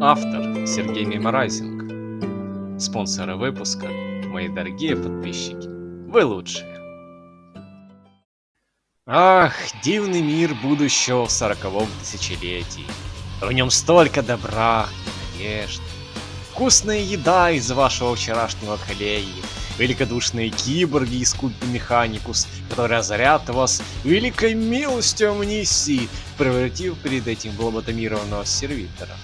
Автор Сергей Меморайзинг. Спонсоры выпуска Мои дорогие подписчики. Вы лучшие. Ах, дивный мир будущего в сороковом тысячелетии. В нем столько добра и надежд. Вкусная еда из вашего вчерашнего колеи. Великодушные киборги из культа Механикус, которые озарят вас великой милостью амнисии, превратив перед этим в лоботомированного сервитора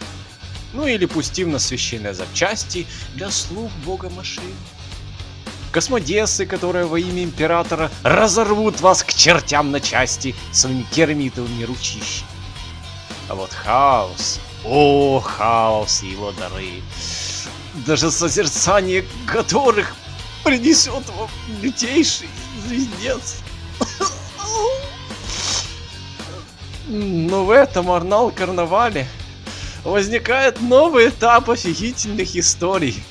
ну или пустив на священные запчасти для слуг бога машин. Космодесы, которые во имя Императора разорвут вас к чертям на части своими керамитовыми ручищами. А вот хаос, о, хаос и его дары, даже созерцание которых принесет вам лютейший звездец. Но в этом Арнал-карнавале возникает новый этап офигительных историй,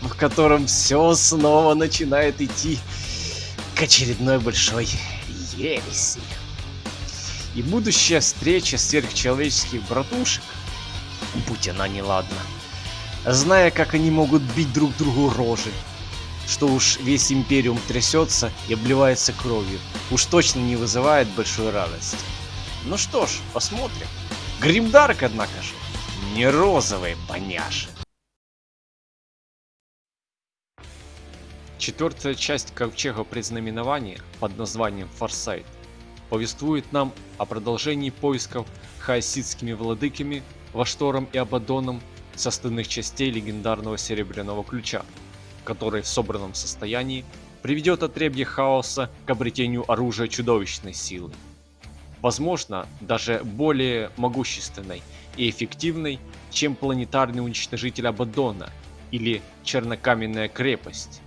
в котором все снова начинает идти к очередной большой ереси. И будущая встреча сверхчеловеческих братушек, будь она неладна, зная, как они могут бить друг другу рожи, что уж весь Империум трясется и обливается кровью, уж точно не вызывает большой радости. Ну что ж, посмотрим. Гримдарк, однако же, не розовые поняши. Четвертая часть Ковчега Предзнаменования под названием Форсайт повествует нам о продолжении поисков хаоситскими владыками Ваштором и Абадоном с остальных частей легендарного Серебряного Ключа, который в собранном состоянии приведет отребье хаоса к обретению оружия чудовищной силы. Возможно, даже более могущественной и эффективной, чем планетарный уничтожитель Абаддона или Чернокаменная крепость,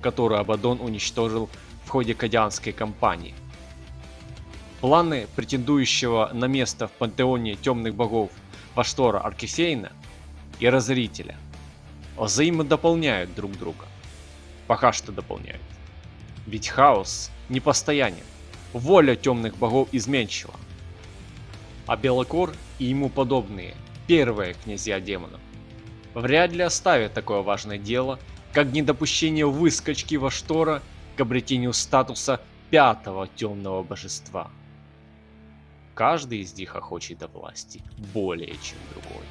которую Абаддон уничтожил в ходе Кадианской кампании. Планы претендующего на место в пантеоне темных богов Ваштора Аркефейна и Разорителя взаимодополняют друг друга. Пока что дополняют. Ведь хаос непостоянен, воля темных богов изменчива, а Белокор и ему подобные, первые князья демонов, вряд ли оставят такое важное дело, как недопущение выскочки во штора к обретению статуса пятого темного божества. Каждый из них охочет до власти более чем другой.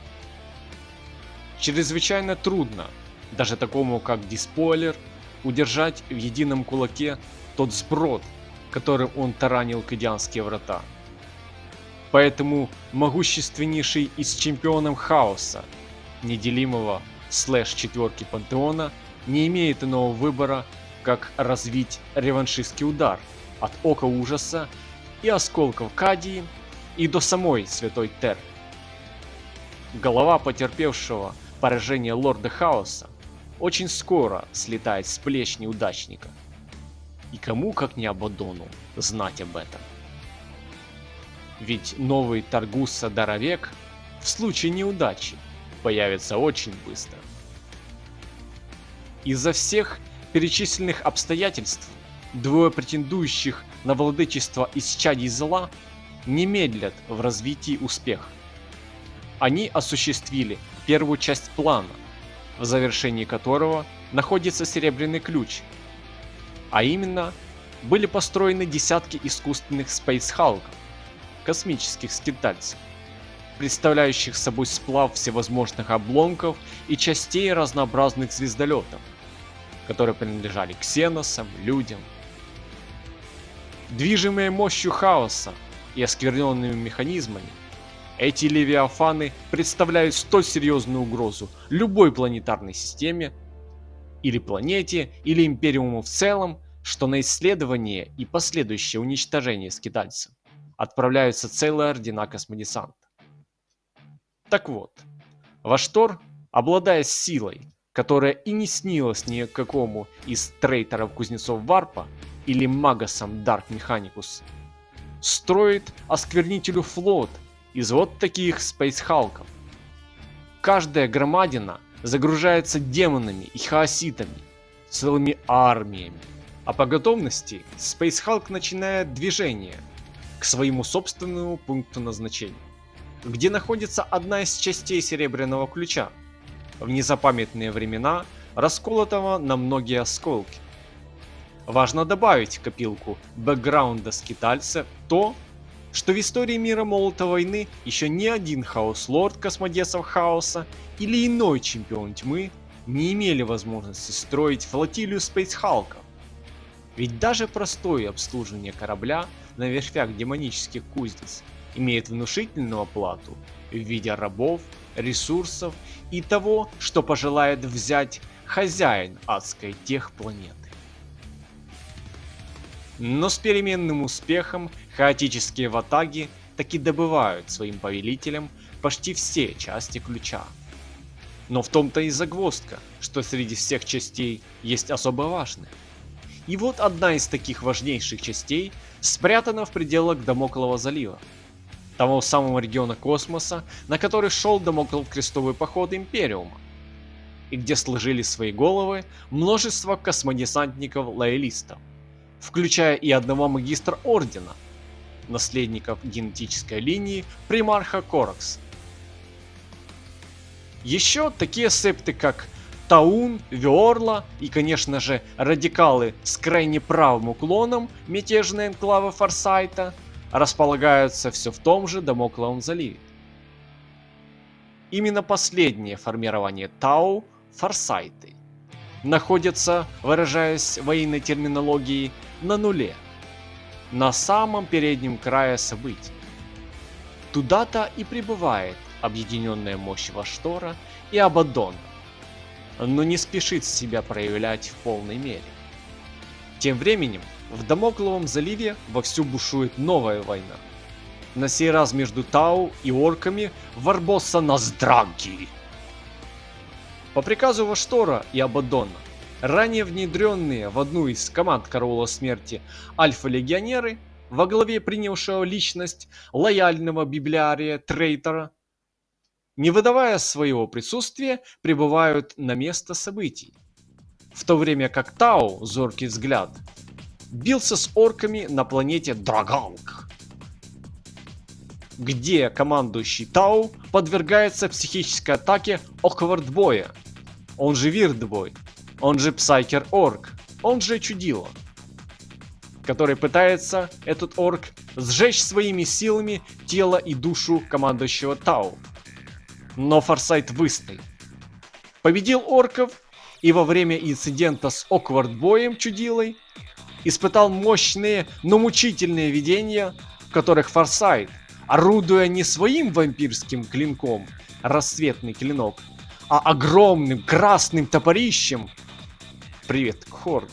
Чрезвычайно трудно, даже такому как Диспойлер, удержать в едином кулаке тот сброд, которым он таранил кадианские врата. Поэтому могущественнейший из чемпионов хаоса, неделимого слэш четверки пантеона, не имеет иного выбора, как развить реваншистский удар от Ока Ужаса и осколков Кадии и до самой Святой Тер. Голова потерпевшего поражение Лорда Хаоса очень скоро слетает с плеч неудачника. И кому, как не Абадону, знать об этом. Ведь новый Таргуса Даровек в случае неудачи появится очень быстро. Из-за всех перечисленных обстоятельств двое претендующих на владычество из чадей зла не медлят в развитии успеха. Они осуществили первую часть плана, в завершении которого находится серебряный ключ, а именно были построены десятки искусственных спейсхалков, космических скитальцев, представляющих собой сплав всевозможных обломков и частей разнообразных звездолетов, которые принадлежали ксеносам, людям. Движимые мощью хаоса и оскверненными механизмами, эти левиафаны представляют столь серьезную угрозу любой планетарной системе, или планете, или империуму в целом, что на исследование и последующее уничтожение скитальцев отправляются целые ордена космодесанта. Так вот, Ваштор, обладая силой, которая и не снилась ни какому из трейтеров кузнецов Варпа или магасам Дарк Механикус, строит осквернителю флот из вот таких спейсхалков. Каждая громадина загружается демонами и хаоситами, целыми армиями, а по готовности Спейсхалк начинает движение – к своему собственному пункту назначения. где находится одна из частей Серебряного Ключа, в незапамятные времена расколотого на многие осколки. Важно добавить в копилку бэкграунда скитальца то, что в истории мира Молота Войны еще ни один Хаос-Лорд Космодесов Хаоса или иной Чемпион Тьмы не имели возможности строить флотилию спейсхалков. Ведь даже простое обслуживание корабля на верфях демонических кузнец имеет внушительную оплату в виде рабов, ресурсов и того, что пожелает взять хозяин адской техпланеты. Но с переменным успехом хаотические ватаги таки добывают своим повелителям почти все части ключа. Но в том-то и загвоздка, что среди всех частей есть особо важные. И вот одна из таких важнейших частей спрятана в пределах Дамоклого залива, того самого региона космоса, на который шел Дамоклов крестовый поход Империума, и где сложили свои головы множество космодесантников-лоялистов, включая и одного магистра Ордена, наследников генетической линии примарха Коракс. Еще такие септы, как Таун, Виорла и, конечно же, радикалы с крайне правым уклоном мятежные энклавы Форсайта располагаются все в том же Дамокловом заливе. Именно последнее формирование Тау – Форсайты – находятся, выражаясь военной терминологией, на нуле, на самом переднем крае событий. Туда-то и прибывает объединенная мощь Ваштора и Абаддона, но не спешит себя проявлять в полной мере. Тем временем в Дамокловом заливе вовсю бушует новая война. На сей раз между Тау и орками Варбосса Наздраги. По приказу Ваштора и Абаддона, ранее внедренные в одну из команд Караула Смерти альфа-легионеры во главе принявшего личность лояльного библиария Трейтера не выдавая своего присутствия, прибывают на место событий. В то время как Тау, зоркий взгляд, бился с орками на планете Драганг, где командующий Тау подвергается психической атаке Awkwardboy -я, он же Weirdboy, он же Псайкер Орк, он же Чудило, который пытается, этот орк, сжечь своими силами тело и душу командующего Тау но Форсайт выстоял. Победил орков и во время инцидента с Оквардбоем чудилой испытал мощные, но мучительные видения, в которых Форсайт, орудуя не своим вампирским клинком, рассветный клинок, а огромным красным топорищем, привет, Хорн,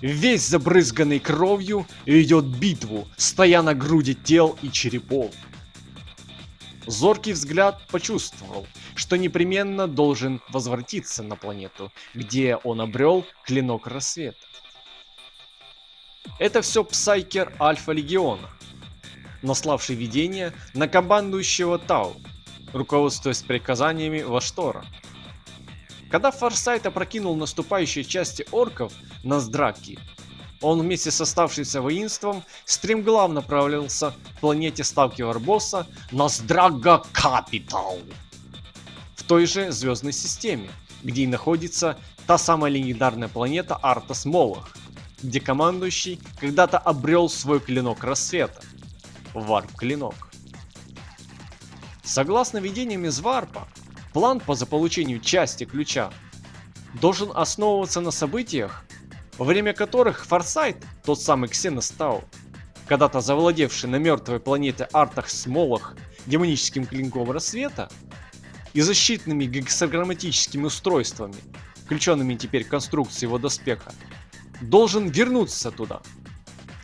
весь забрызганный кровью ведет битву, стоя на груди тел и черепов. Зоркий взгляд почувствовал, что непременно должен возвратиться на планету, где он обрел клинок рассвета. Это все Псайкер Альфа Легиона, наславший видение на командующего Тау, руководствуясь приказаниями Ваштора. Когда Форсайт опрокинул наступающие части орков на Здраки, он вместе с оставшимся воинством стремглав направился к планете ставки Варбосса Наздрага Капитал. В той же звездной системе, где и находится та самая легендарная планета Артас Молох, где командующий когда-то обрел свой клинок рассвета. Варп-клинок. Согласно видениям из Варпа, план по заполучению части ключа должен основываться на событиях, во время которых Форсайт, тот самый Ксеностау, когда-то завладевший на мертвой планете Артах Смолах демоническим клинком рассвета и защитными гексаграмматическими устройствами, включенными теперь в конструкцию его доспеха, должен вернуться туда.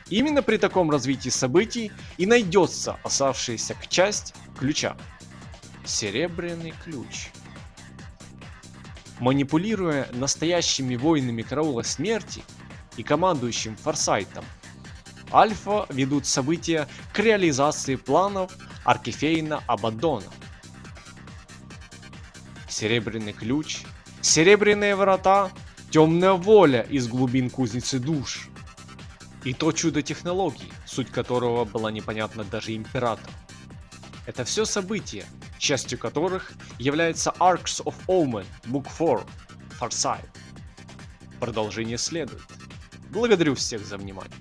Именно при таком развитии событий и найдется оставшаяся часть ключа. Серебряный ключ. Манипулируя настоящими воинами караула смерти и командующим Форсайтом, Альфа ведут события к реализации планов Аркефейна Абаддона. Серебряный ключ, серебряные врата, темная воля из глубин кузницы душ. И то чудо технологий, суть которого была непонятна даже императору. Это все события, частью которых является Arcs of Omen, Book 4, Farsight. Продолжение следует. Благодарю всех за внимание.